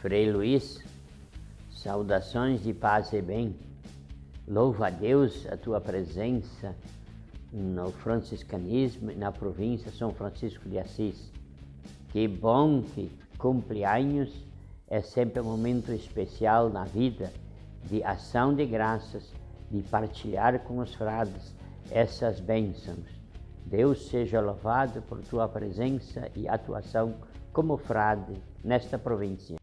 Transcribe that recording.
Frei Luiz, saudações de paz e bem. Louva a Deus a tua presença no franciscanismo e na província São Francisco de Assis. Que bom que cumpleaños é sempre um momento especial na vida de ação de graças, de partilhar com os frades essas bênçãos. Deus seja louvado por tua presença e atuação como frade nesta província.